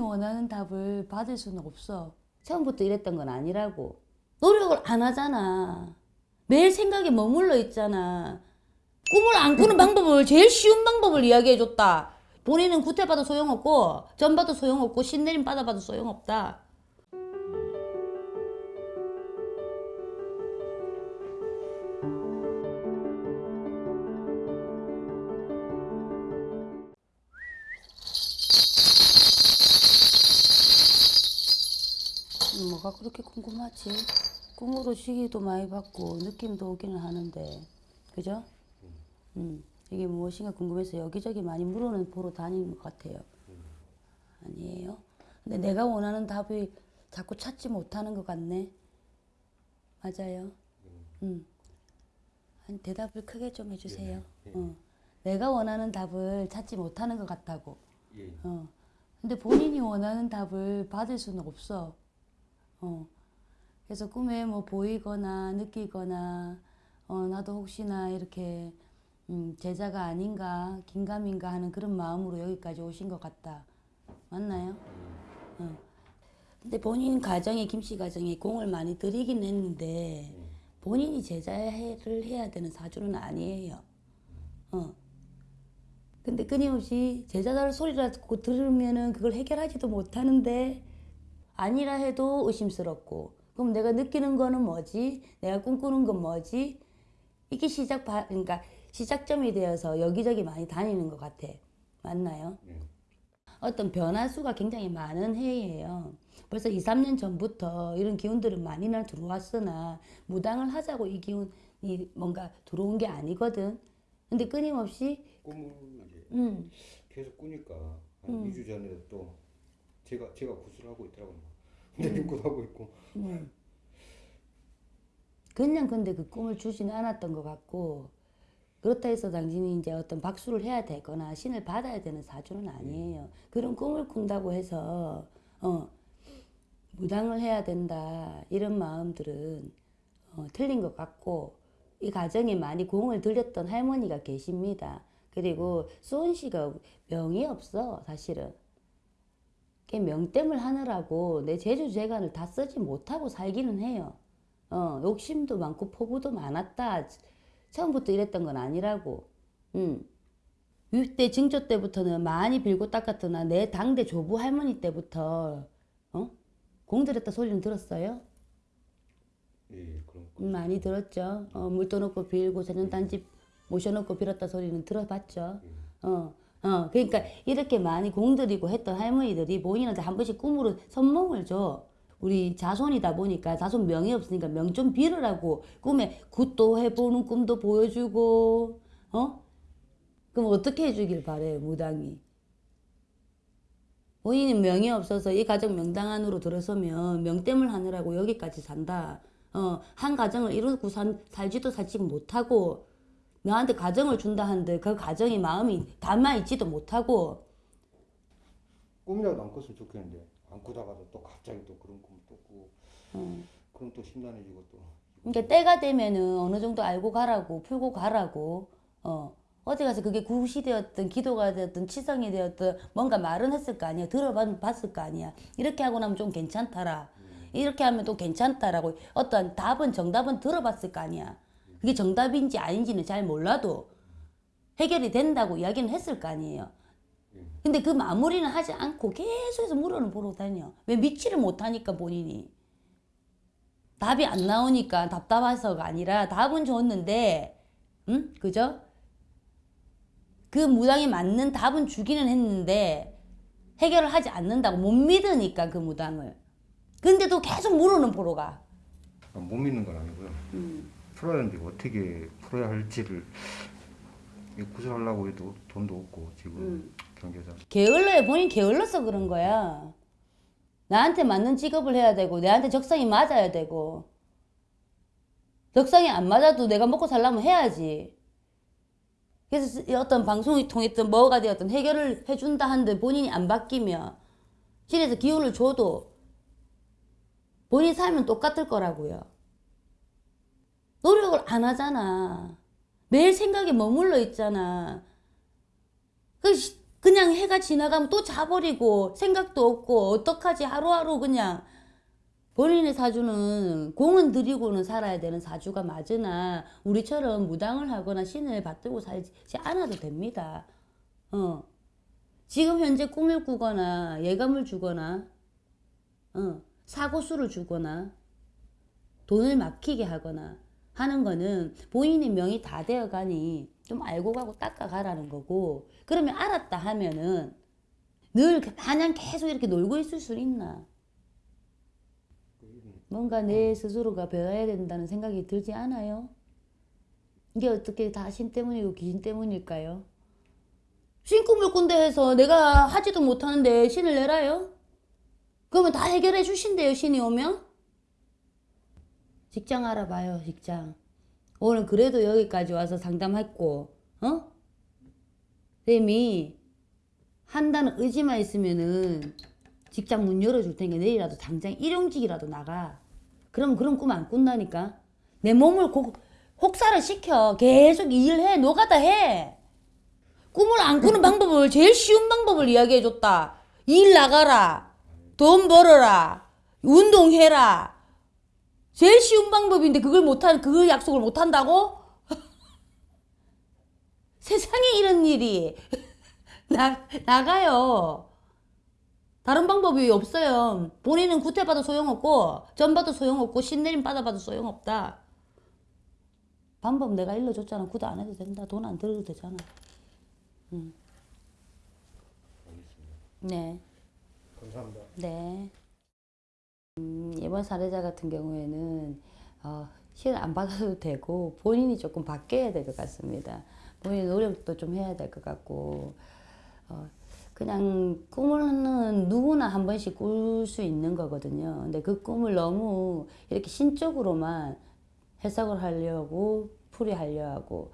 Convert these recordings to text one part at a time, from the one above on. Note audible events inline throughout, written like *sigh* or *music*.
원하는 답을 받을 수는 없어. 처음부터 이랬던 건 아니라고. 노력을 안 하잖아. 매일 생각에 머물러 있잖아. 꿈을 안 꾸는 *laughs* 방법을 제일 쉬운 방법을 이야기해 줬다. 본인은 구태봐도 소용없고 전 봐도 소용없고 신내림 받아봐도 소용없다. 뭐가 그렇게 궁금하지? 꿈으로 시기도 많이 받고 느낌도 오기는 하는데 그죠? 음, 이게 무엇인가 궁금해서 여기저기 많이 물어는 보러 다니는 것 같아요. 아니에요? 근데 내가 원하는 답이 자꾸 찾지 못하는 것 같네. 맞아요. 음. 아니, 대답을 크게 좀 해주세요. 어. 내가 원하는 답을 찾지 못하는 것 같다고. 예. 어. 근데 본인이 원하는 답을 받을 수는 없어. 어. 그래서 꿈에 뭐 보이거나 느끼거나, 어, 나도 혹시나 이렇게, 음, 제자가 아닌가, 긴가민가 하는 그런 마음으로 여기까지 오신 것 같다. 맞나요? 어. 근데 본인 가정에, 김씨 가정에 공을 많이 들이긴 했는데, 본인이 제자를 해야 되는 사주는 아니에요. 어. 근데 끊임없이 제자들 소리라고 들으면은 그걸 해결하지도 못하는데 아니라 해도 의심스럽고 그럼 내가 느끼는 거는 뭐지? 내가 꿈꾸는 건 뭐지? 이게 시작 바, 그러니까 시작점이 되어서 여기저기 많이 다니는 것 같아. 맞나요? 네. 어떤 변화수가 굉장히 많은 해예요. 벌써 2, 3년 전부터 이런 기운들은 많이나 들어왔으나 무당을 하자고 이 기운이 뭔가 들어온 게 아니거든. 근데 끊임없이 꿈을 이제 음, 계속 꾸니까 한 2주 전에 또 제가 제가 구슬을 하고 있더라고요. 근데 꿈도 하고 있고 음. 그냥 근데 그 꿈을 주지는 않았던 것 같고 그렇다 해서 당신이 이제 어떤 박수를 해야 되거나 신을 받아야 되는 사주는 아니에요. 그런 꿈을 꾼다고 해서 어 무당을 해야 된다 이런 마음들은 어, 틀린 것 같고 이 가정에 많이 공을 들였던 할머니가 계십니다. 그리고 수원 씨가 명이 없어 사실은. 그 명땜을 하느라고 내 제주 재간을 다 쓰지 못하고 살기는 해요. 어, 욕심도 많고 포부도 많았다. 처음부터 이랬던 건 아니라고. 음. 6대 증조 때부터는 많이 빌고 닦았더나 내 당대 조부 할머니 때부터 어? 공들였다 소리는 들었어요? 예 그런 거. 음, 많이 들었죠. 어, 물도 넣고 빌고 세년단집 모셔놓고 빌었다 소리는 들어봤죠. 어, 어, 그러니까 이렇게 많이 공들이고 했던 할머니들이 본인한테 한 번씩 꿈으로 선몽을 줘. 우리 자손이다 보니까 자손 명이 없으니까 명 좀 빌으라고 꿈에 굿도 해보는 꿈도 보여주고, 어? 그럼 어떻게 해주길 바래 무당이? 본인은 명이 없어서 이 가정 명당 안으로 들어서면 명땜을 하느라고 여기까지 산다. 어, 한 가정을 이루고 산, 살지도 살지 못하고, 너한테 가정을 준다 하는데 그 가정이 마음이 담아있지도 못하고, 꿈이라도 안 꿨으면 좋겠는데 안 꾸다가도 또 갑자기 또 그런 꿈을 또 꾸고 그럼 또 심란해지고 또 그러니까 때가 되면은 어느 정도 알고 가라고, 풀고 가라고, 어. 어디 가서 그게 굿이 되었든 기도가 되었든 치성이 되었든 뭔가 말은 했을 거 아니야. 들어봤을 거 아니야. 이렇게 하고 나면 좀 괜찮더라. 이렇게 하면 또 괜찮다라고 어떤 답은 정답은 들어봤을 거 아니야. 그게 정답인지 아닌지는 잘 몰라도 해결이 된다고 이야기는 했을 거 아니에요. 근데 그 마무리는 하지 않고 계속해서 물어는 보러 다녀. 왜 믿지를 못하니까 본인이. 답이 안 나오니까 답답해서가 아니라 답은 줬는데, 응? 그죠? 그 무당이 맞는 답은 주기는 했는데 해결을 하지 않는다고 못 믿으니까 그 무당을. 근데도 계속 물어는 보러 가. 아, 못 믿는 건 아니고요. 풀어야 하는데 어떻게 풀어야 할지를 이 구슬하려고 해도 돈도 없고 지금 경제상 게을러요. 본인 게을러서 그런 거야. 나한테 맞는 직업을 해야 되고, 내한테 적성이 맞아야 되고, 적성이 안 맞아도 내가 먹고 살려면 해야지. 그래서 이 어떤 방송이 통했든 뭐가 되었든 해결을 해준다 하는데 본인이 안 바뀌면, 실에서 기운을 줘도 본인 삶은 똑같을 거라고요. 노력을 안 하잖아. 매일 생각에 머물러 있잖아. 그 시- 그냥 해가 지나가면 또 자버리고 생각도 없고 어떡하지 하루하루 그냥 본인의 사주는 공은 들이고는 살아야 되는 사주가 맞으나 우리처럼 무당을 하거나 신을 받들고 살지 않아도 됩니다. 어. 지금 현재 꿈을 꾸거나 예감을 주거나 어, 사고수를 주거나 돈을 막히게 하거나 하는 거는 본인의 명이 다 되어 가니 좀 알고 가고 닦아가라는 거고 그러면 알았다 하면은 늘 마냥 계속 이렇게 놀고 있을 수 있나 뭔가 내 스스로가 배워야 된다는 생각이 들지 않아요? 이게 어떻게 다 신 때문이고 귀신 때문일까요? 신 꿈을 꾼다 해서 내가 하지도 못하는데 신을 내라요? 그러면 다 해결해 주신대요 신이 오면? 직장 알아봐요 직장. 오늘 그래도 여기까지 와서 상담했고 어? 쌤이 한다는 의지만 있으면은 직장 문 열어줄 테니까 내일이라도 당장 일용직이라도 나가. 그럼 그런 꿈 안 꾼다니까. 내 몸을 곡, 혹사를 시켜. 계속 일해. 노가다 해. 꿈을 안 꾸는 방법을 제일 쉬운 방법을 이야기해 줬다. 일 나가라. 돈 벌어라. 운동해라 제일 쉬운 방법인데 그걸 못한 그 약속을 못 한다고? *laughs* 세상에 이런 일이 *laughs* 나 나가요. 다른 방법이 없어요. 본인은 구태 받아 소용없고 전 받아 소용없고 신내림 받아봐도 소용없다. 방법 내가 일러줬잖아. 구도 안 해도 된다. 돈 안 들어도 되잖아. 응. 네. 감사합니다. 네. 음, 이번 사례자 같은 경우에는 어, 실안 받아도 되고 본인이 조금 바뀌어야 될 것 같습니다. 본인 노력도 좀 해야 될 것 같고 어, 그냥 꿈은 누구나 한 번씩 꿀 수 있는 거거든요. 근데 그 꿈을 너무 이렇게 신적으로만 해석을 하려고 풀이하려 하고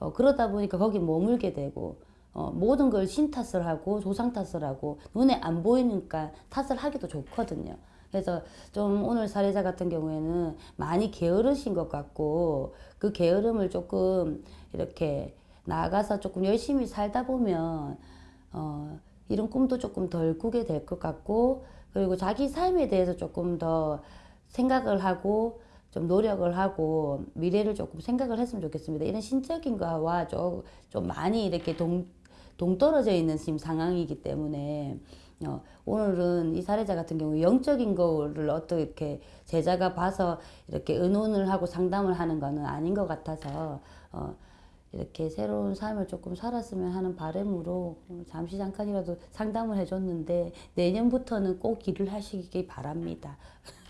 어, 그러다 보니까 거기 머물게 되고 어, 모든 걸 신 탓을 하고 조상 탓을 하고 눈에 안 보이니까 탓을 하기도 좋거든요. 그래서 좀 오늘 사례자 같은 경우에는 많이 게으르신 것 같고 그 게으름을 조금 이렇게 나가서 조금 열심히 살다 보면 어, 이런 꿈도 조금 덜 꾸게 될 것 같고 그리고 자기 삶에 대해서 조금 더 생각을 하고 좀 노력을 하고 미래를 조금 생각을 했으면 좋겠습니다. 이런 신적인 거와 좀, 좀 많이 이렇게 동, 동떨어져 있는 지금 상황이기 때문에 어, 오늘은 이 사례자 같은 경우 영적인 거를 어떻게 제자가 봐서 이렇게 의논을 하고 상담을 하는 거는 아닌 것 같아서 어, 이렇게 새로운 삶을 조금 살았으면 하는 바람으로 잠시 잠깐이라도 상담을 해줬는데 내년부터는 꼭 일을 하시기 바랍니다. *laughs*